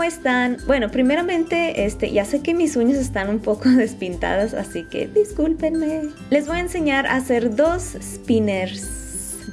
¿cómo están? Bueno, primeramente, este, ya sé que mis uñas están un poco despintadas, así que discúlpenme. Les voy a enseñar a hacer dos spinners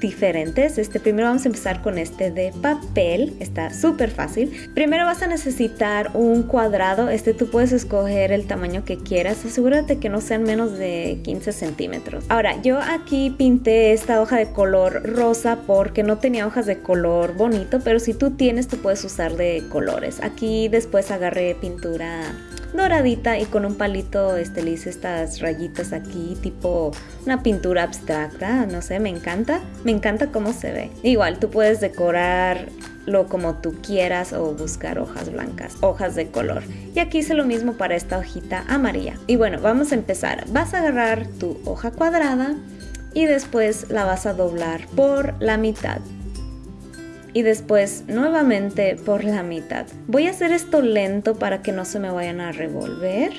diferentes. Este, primero vamos a empezar con este de papel, está súper fácil. Primero vas a necesitar un cuadrado, este tú puedes escoger el tamaño que quieras, asegúrate que no sean menos de 15 centímetros. Ahora, yo aquí pinté esta hoja de color rosa porque no tenía hojas de color bonito, pero si tú tienes, tú puedes usar de colores. Aquí después agarré pintura doradita y con un palito este, le hice estas rayitas aquí tipo una pintura abstracta, no sé, me encanta, me encanta cómo se ve. Igual tú puedes decorarlo como tú quieras o buscar hojas blancas, hojas de color. Y aquí hice lo mismo para esta hojita amarilla. Y bueno, vamos a empezar. Vas a agarrar tu hoja cuadrada y después la vas a doblar por la mitad y después nuevamente por la mitad. Voy a hacer esto lento para que no se me vayan a revolver.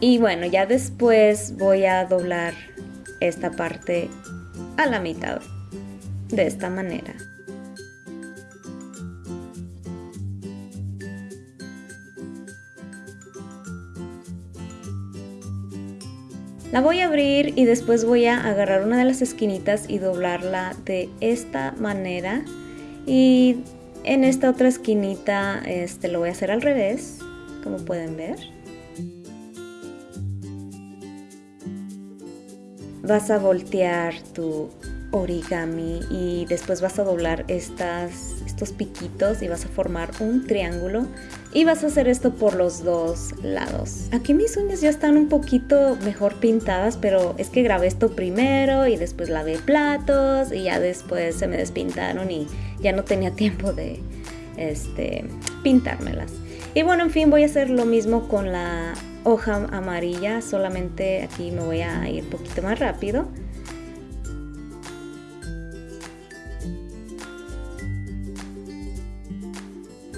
Y bueno, ya después voy a doblar esta parte a la mitad de esta manera. La voy a abrir y después voy a agarrar una de las esquinitas y doblarla de esta manera. Y en esta otra esquinita este, lo voy a hacer al revés, como pueden ver. Vas a voltear tu origami y después vas a doblar estas, estos piquitos y vas a formar un triángulo y vas a hacer esto por los dos lados. Aquí mis uñas ya están un poquito mejor pintadas, pero es que grabé esto primero y después lavé platos y ya después se me despintaron y ya no tenía tiempo de este, pintármelas. Y bueno, en fin, voy a hacer lo mismo con la hoja amarilla, solamente aquí me voy a ir un poquito más rápido.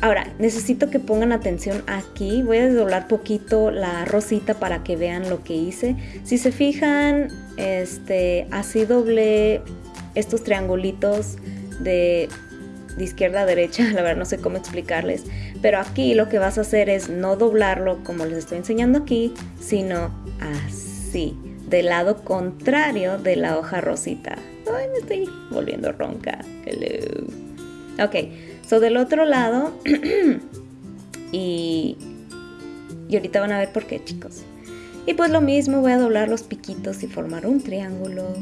Ahora, necesito que pongan atención aquí. Voy a desdoblar poquito la rosita para que vean lo que hice. Si se fijan, este, así doblé estos triangulitos de, de izquierda a derecha. La verdad no sé cómo explicarles. Pero aquí lo que vas a hacer es no doblarlo como les estoy enseñando aquí, sino así, del lado contrario de la hoja rosita. Ay, me estoy volviendo ronca. Hello. Ok, So del otro lado, y, y ahorita van a ver por qué chicos. Y pues lo mismo, voy a doblar los piquitos y formar un triángulo.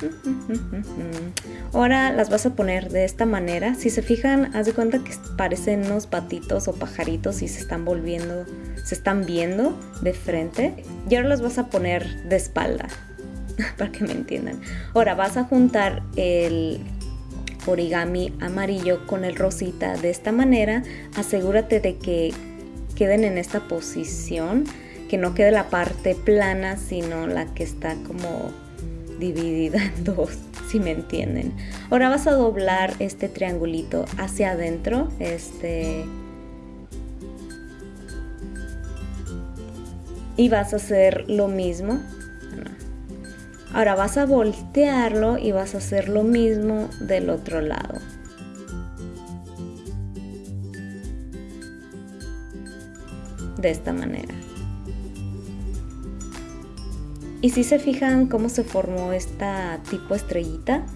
Ahora las vas a poner de esta manera. Si se fijan, haz de cuenta que parecen unos patitos o pajaritos y se están volviendo, se están viendo de frente. Y ahora las vas a poner de espalda. para que me entiendan. Ahora vas a juntar el origami amarillo con el rosita de esta manera. Asegúrate de que queden en esta posición, que no quede la parte plana, sino la que está como dividida en dos, si me entienden. Ahora vas a doblar este triangulito hacia adentro, este... Y vas a hacer lo mismo Ahora vas a voltearlo y vas a hacer lo mismo del otro lado. De esta manera. Y si se fijan cómo se formó esta tipo estrellita,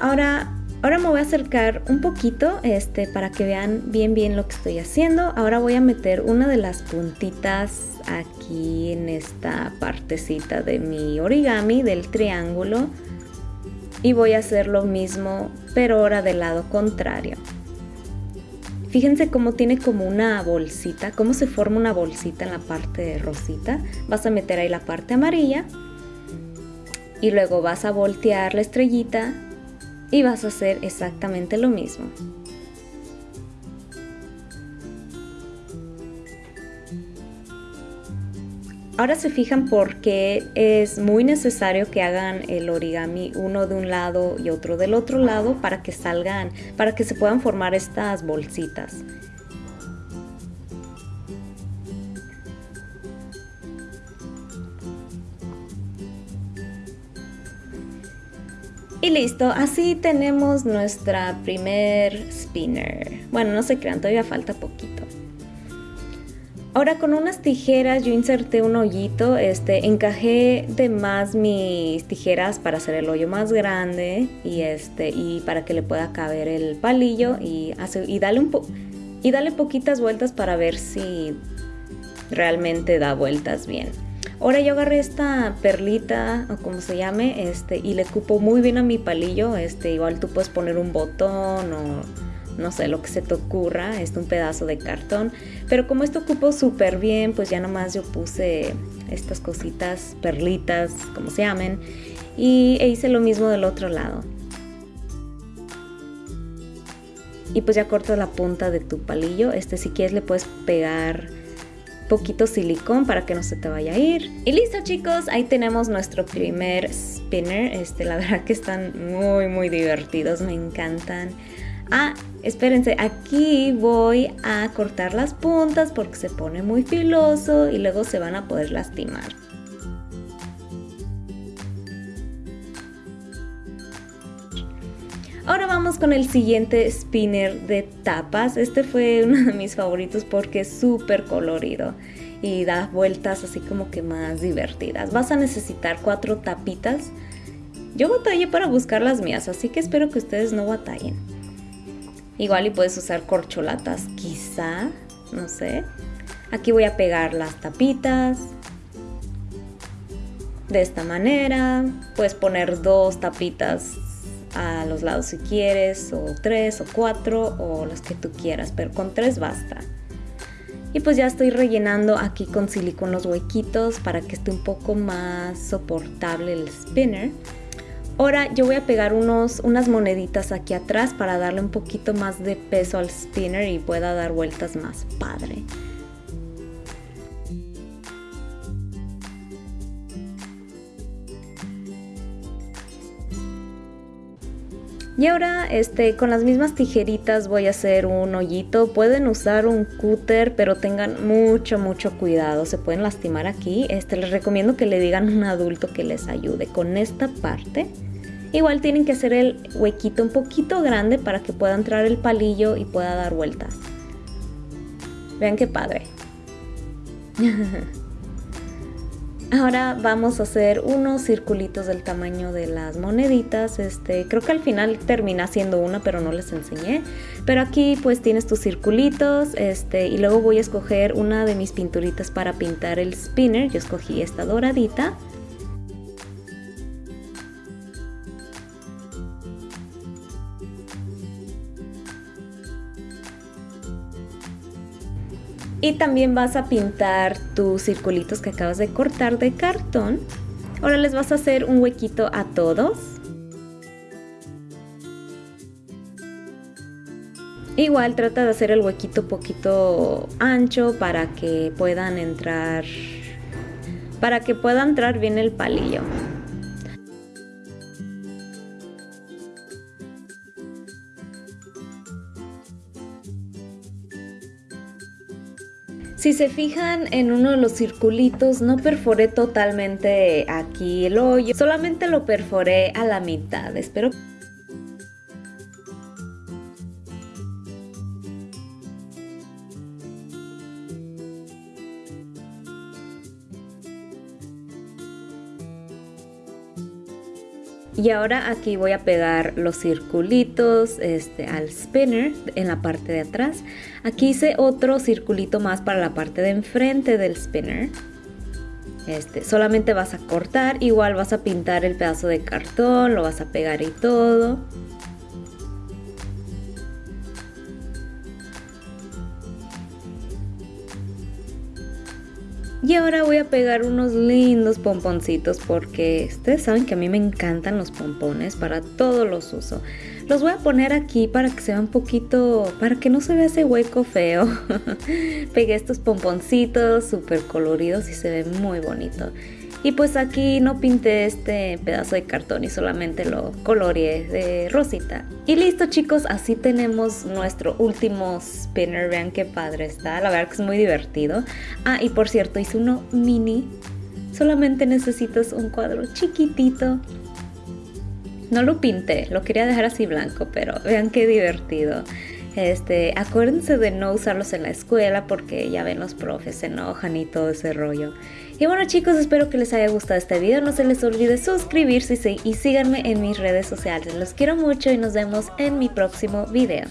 Ahora Ahora me voy a acercar un poquito este, para que vean bien bien lo que estoy haciendo. Ahora voy a meter una de las puntitas aquí en esta partecita de mi origami del triángulo. Y voy a hacer lo mismo pero ahora del lado contrario. Fíjense cómo tiene como una bolsita, cómo se forma una bolsita en la parte rosita. Vas a meter ahí la parte amarilla y luego vas a voltear la estrellita y vas a hacer exactamente lo mismo. Ahora se fijan por qué es muy necesario que hagan el origami uno de un lado y otro del otro lado para que salgan, para que se puedan formar estas bolsitas. Listo, así tenemos nuestra primer spinner. Bueno, no se crean, todavía falta poquito. Ahora con unas tijeras yo inserté un hoyito, este, encajé de más mis tijeras para hacer el hoyo más grande y este y para que le pueda caber el palillo y hace, y dale un y dale poquitas vueltas para ver si realmente da vueltas bien. Ahora yo agarré esta perlita o como se llame, este y le cupo muy bien a mi palillo, este igual tú puedes poner un botón o no sé, lo que se te ocurra, es un pedazo de cartón. Pero como esto cupo súper bien, pues ya nomás yo puse estas cositas, perlitas, como se llamen, y e hice lo mismo del otro lado. Y pues ya corto la punta de tu palillo, este si quieres le puedes pegar poquito silicón para que no se te vaya a ir. Y listo chicos, ahí tenemos nuestro primer spinner. Este, la verdad que están muy muy divertidos, me encantan. Ah, espérense, aquí voy a cortar las puntas porque se pone muy filoso y luego se van a poder lastimar. Ahora vamos con el siguiente spinner de tapas. Este fue uno de mis favoritos porque es súper colorido y da vueltas así como que más divertidas. Vas a necesitar cuatro tapitas. Yo batallé para buscar las mías, así que espero que ustedes no batallen. Igual y puedes usar corcholatas, quizá, no sé. Aquí voy a pegar las tapitas. De esta manera. Puedes poner dos tapitas a los lados si quieres, o tres o cuatro, o las que tú quieras, pero con tres basta. Y pues ya estoy rellenando aquí con silicón los huequitos para que esté un poco más soportable el spinner. Ahora yo voy a pegar unos, unas moneditas aquí atrás para darle un poquito más de peso al spinner y pueda dar vueltas más padre. Y ahora este, con las mismas tijeritas voy a hacer un hoyito. Pueden usar un cúter, pero tengan mucho, mucho cuidado. Se pueden lastimar aquí. Este, les recomiendo que le digan a un adulto que les ayude con esta parte. Igual tienen que hacer el huequito un poquito grande para que pueda entrar el palillo y pueda dar vueltas. Vean qué padre. Ahora vamos a hacer unos circulitos del tamaño de las moneditas. Este, creo que al final termina siendo una, pero no les enseñé. Pero aquí pues tienes tus circulitos, este, y luego voy a escoger una de mis pinturitas para pintar el spinner. Yo escogí esta doradita. Y también vas a pintar tus circulitos que acabas de cortar de cartón. Ahora les vas a hacer un huequito a todos. Igual trata de hacer el huequito poquito ancho para que puedan entrar para que pueda entrar bien el palillo. Si se fijan en uno de los circulitos, no perforé totalmente aquí el hoyo, solamente lo perforé a la mitad. Espero Y ahora aquí voy a pegar los circulitos este, al spinner en la parte de atrás. Aquí hice otro circulito más para la parte de enfrente del spinner. Este, solamente vas a cortar, igual vas a pintar el pedazo de cartón, lo vas a pegar y todo. Y ahora voy a pegar unos lindos pomponcitos porque ustedes saben que a mí me encantan los pompones, para todos los uso. Los voy a poner aquí para que se vea un poquito, para que no se vea ese hueco feo. Pegué estos pomponcitos súper coloridos y se ve muy bonito. Y pues aquí no pinté este pedazo de cartón y solamente lo coloreé de rosita. Y listo chicos, así tenemos nuestro último spinner. Vean qué padre está, la verdad que es muy divertido. Ah, y por cierto, hice uno mini. Solamente necesitas un cuadro chiquitito. No lo pinté, lo quería dejar así blanco, pero vean qué divertido. Este, acuérdense de no usarlos en la escuela porque ya ven los profes se enojan y todo ese rollo. Y bueno chicos, espero que les haya gustado este video. No se les olvide suscribirse y síganme en mis redes sociales. Los quiero mucho y nos vemos en mi próximo video.